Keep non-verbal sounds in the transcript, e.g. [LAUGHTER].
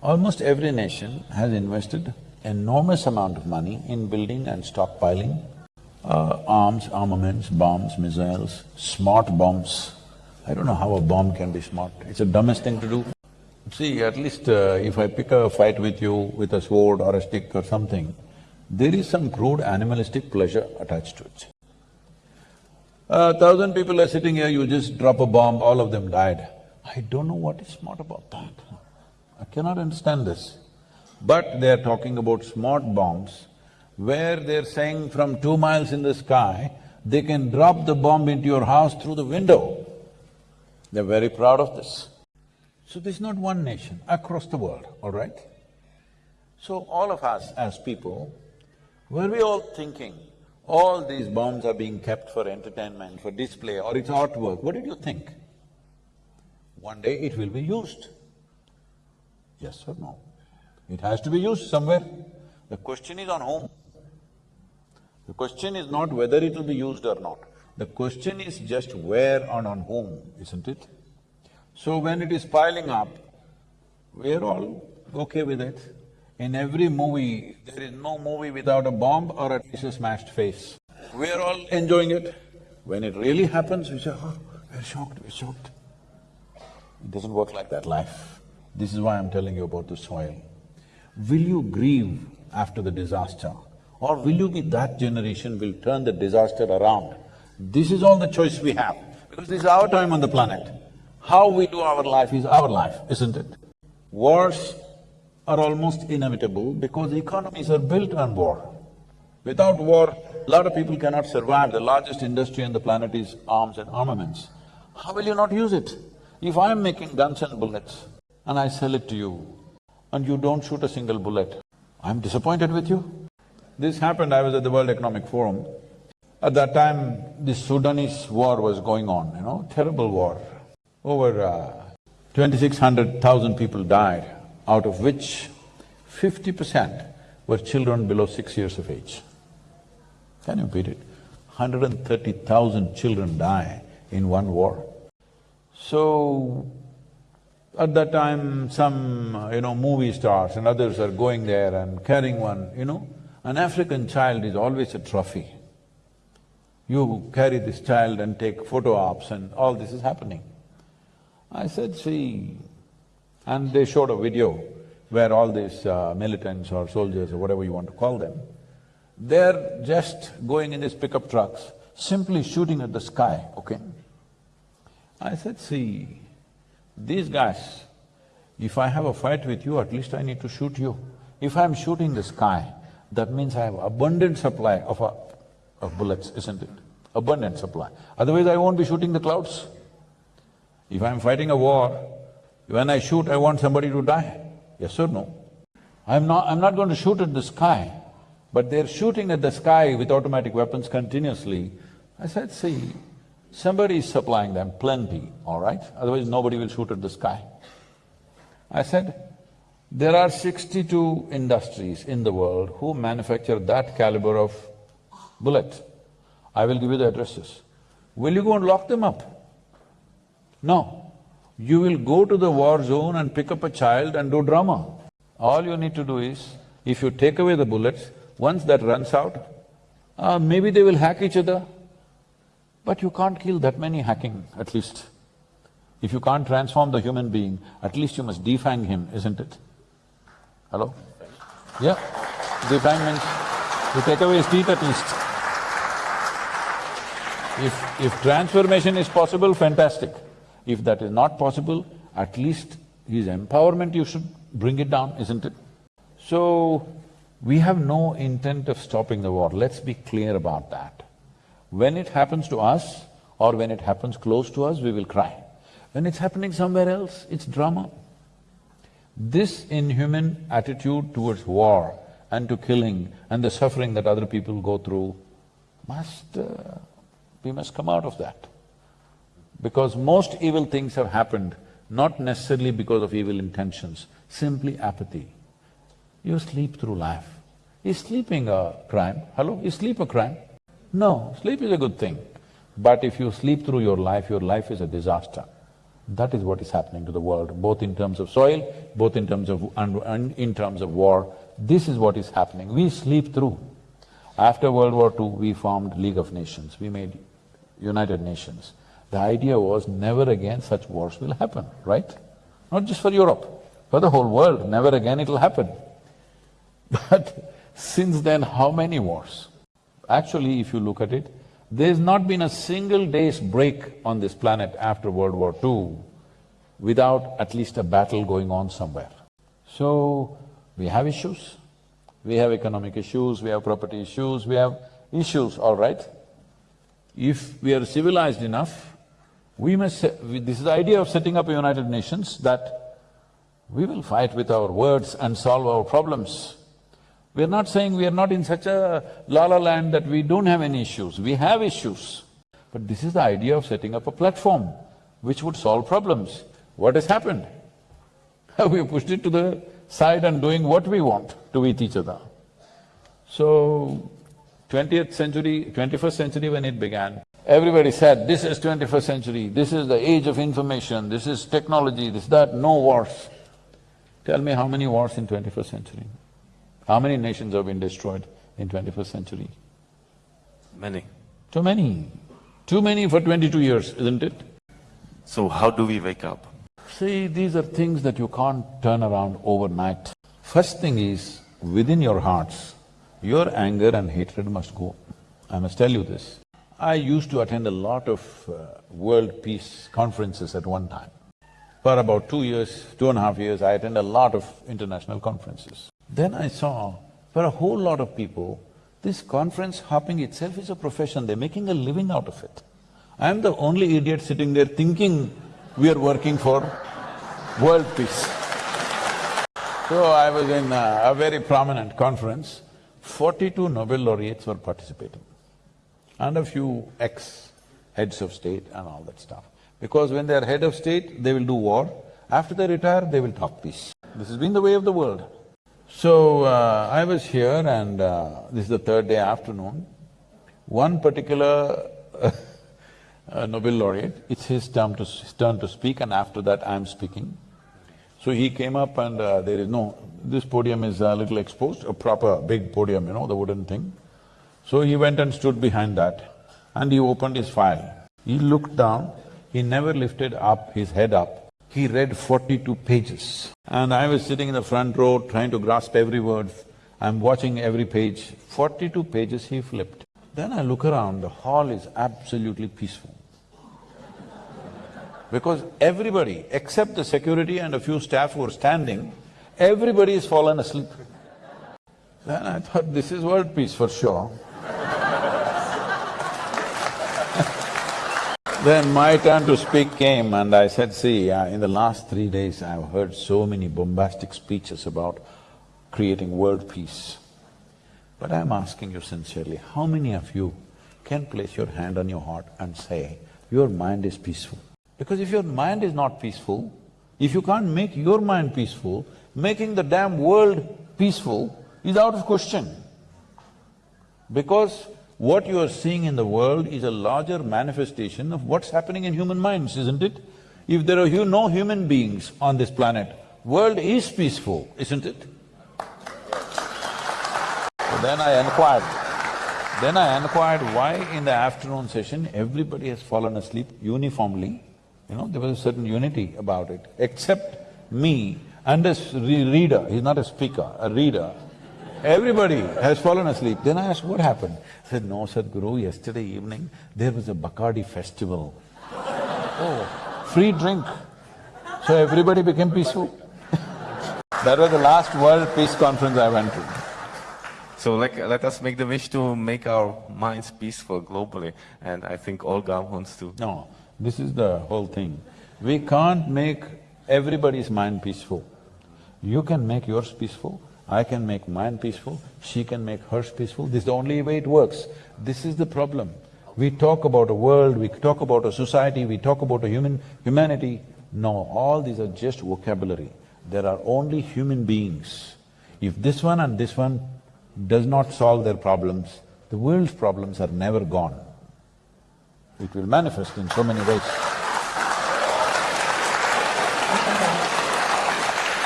Almost every nation has invested enormous amount of money in building and stockpiling uh, arms, armaments, bombs, missiles, smart bombs. I don't know how a bomb can be smart, it's the dumbest thing to do. See, at least uh, if I pick a fight with you with a sword or a stick or something, there is some crude animalistic pleasure attached to it. A thousand people are sitting here, you just drop a bomb, all of them died. I don't know what is smart about that. I cannot understand this. But they're talking about smart bombs, where they're saying from two miles in the sky, they can drop the bomb into your house through the window. They're very proud of this. So this is not one nation, across the world, all right? So all of us as people, were we all thinking, all these bombs are being kept for entertainment, for display or it's artwork, what did you think? One day it will be used. Yes or no? It has to be used somewhere. The question is on whom. The question is not whether it will be used or not. The question is just where and on whom, isn't it? So when it is piling up, we're all okay with it. In every movie, there is no movie without a bomb or at least a smashed face. We're all enjoying it. When it really happens, we say, ah, oh, we're shocked, we're shocked. It doesn't work like that, life. This is why I'm telling you about the soil. Will you grieve after the disaster? Or will you be that generation will turn the disaster around? This is all the choice we have, because this is our time on the planet. How we do our life is our life, isn't it? Wars are almost inevitable because economies are built on war. Without war, a lot of people cannot survive. The largest industry on the planet is arms and armaments. How will you not use it? If I'm making guns and bullets and I sell it to you and you don't shoot a single bullet, I'm disappointed with you. This happened, I was at the World Economic Forum. At that time, the Sudanese war was going on, you know, terrible war. Over uh, twenty-six hundred thousand people died, out of which fifty percent were children below six years of age. Can you beat it? Hundred and thirty thousand children die in one war. So, at that time, some, you know, movie stars and others are going there and carrying one, you know. An African child is always a trophy. You carry this child and take photo ops and all this is happening. I said, see, and they showed a video where all these uh, militants or soldiers or whatever you want to call them, they're just going in these pickup trucks, simply shooting at the sky, okay? I said, see, these guys, if I have a fight with you, at least I need to shoot you. If I'm shooting the sky, that means I have abundant supply of, a, uh, of bullets, isn't it? Abundant supply. Otherwise I won't be shooting the clouds. If I'm fighting a war, when I shoot, I want somebody to die. Yes or no? I'm not… I'm not going to shoot at the sky, but they're shooting at the sky with automatic weapons continuously. I said, see, somebody is supplying them plenty, all right? Otherwise nobody will shoot at the sky. I said, there are sixty-two industries in the world who manufacture that caliber of bullet. I will give you the addresses. Will you go and lock them up? No. You will go to the war zone and pick up a child and do drama. All you need to do is, if you take away the bullets, once that runs out, uh, maybe they will hack each other, but you can't kill that many hacking, at least. If you can't transform the human being, at least you must defang him, isn't it? Hello? Yeah, defang means you take away his teeth at least. If… if transformation is possible, fantastic. If that is not possible, at least his empowerment you should bring it down, isn't it? So, we have no intent of stopping the war, let's be clear about that. When it happens to us or when it happens close to us, we will cry. When it's happening somewhere else, it's drama. This inhuman attitude towards war and to killing and the suffering that other people go through must… Uh, we must come out of that. Because most evil things have happened not necessarily because of evil intentions, simply apathy. You sleep through life. Is sleeping a crime? Hello? Is sleep a crime? No, sleep is a good thing. But if you sleep through your life, your life is a disaster. That is what is happening to the world, both in terms of soil, both in terms of… and, in terms of war. This is what is happening. We sleep through. After World War II, we formed League of Nations, we made United Nations. The idea was never again such wars will happen, right? Not just for Europe, for the whole world, never again it'll happen. [LAUGHS] But since then, how many wars? Actually, if you look at it, there's not been a single day's break on this planet after World War II without at least a battle going on somewhere. So, we have issues, we have economic issues, we have property issues, we have issues, all right. If we are civilized enough, we must… this is the idea of setting up a United Nations that we will fight with our words and solve our problems. We're not saying we are not in such a la-la land that we don't have any issues, we have issues. But this is the idea of setting up a platform which would solve problems. What has happened? [LAUGHS] we pushed it to the side and doing what we want to with each other. So, twentieth century, twenty-first century when it began, everybody said, this is twenty-first century, this is the age of information, this is technology, this, that, no wars. Tell me how many wars in twenty-first century? How many nations have been destroyed in twenty-first century? Many. Too many. Too many for twenty-two years, isn't it? So how do we wake up? See, these are things that you can't turn around overnight. First thing is, within your hearts, your anger and hatred must go. I must tell you this. I used to attend a lot of uh, world peace conferences at one time. For about two years, two and a half years, I attended a lot of international conferences. Then I saw, for a whole lot of people, this conference hopping itself is a profession, they're making a living out of it. I'm the only idiot sitting there thinking we are working for world peace. So I was in a, a very prominent conference, forty-two Nobel laureates were participating and a few ex-heads of state and all that stuff. Because when they're head of state, they will do war, after they retire, they will talk peace. This has been the way of the world. So, uh, I was here and uh, this is the third day afternoon. One particular [LAUGHS] uh, Nobel laureate, it's his turn to, his turn to speak and after that I'm speaking. So he came up and uh, there is no… this podium is a little exposed, a proper big podium, you know, the wooden thing. So he went and stood behind that and he opened his file. He looked down, he never lifted up his head up he read forty-two pages. And I was sitting in the front row trying to grasp every word. I'm watching every page. Forty-two pages he flipped. Then I look around, the hall is absolutely peaceful. Because everybody, except the security and a few staff who are standing, everybody has fallen asleep. Then I thought, this is world peace for sure. Then my turn to speak came and I said, see, uh, in the last three days I've heard so many bombastic speeches about creating world peace. But I'm asking you sincerely, how many of you can place your hand on your heart and say, your mind is peaceful? Because if your mind is not peaceful, if you can't make your mind peaceful, making the damn world peaceful is out of question. Because what you are seeing in the world is a larger manifestation of what's happening in human minds, isn't it? If there are no human beings on this planet, world is peaceful, isn't it? So then I inquired, then I inquired why in the afternoon session everybody has fallen asleep uniformly. You know, there was a certain unity about it, except me and a reader, he's not a speaker, a reader Everybody has fallen asleep. Then I asked, what happened? I said, no, Sadhguru, yesterday evening there was a Bacardi festival. [LAUGHS] oh, free drink. So everybody became peaceful. [LAUGHS] that was the last World Peace Conference I went to. So like, let us make the wish to make our minds peaceful globally, and I think Olga wants to. No, this is the whole thing. We can't make everybody's mind peaceful. You can make yours peaceful, I can make mine peaceful, she can make hers peaceful, this is the only way it works. This is the problem. We talk about a world, we talk about a society, we talk about a human… humanity. No, all these are just vocabulary. There are only human beings. If this one and this one does not solve their problems, the world's problems are never gone. It will manifest in so many ways.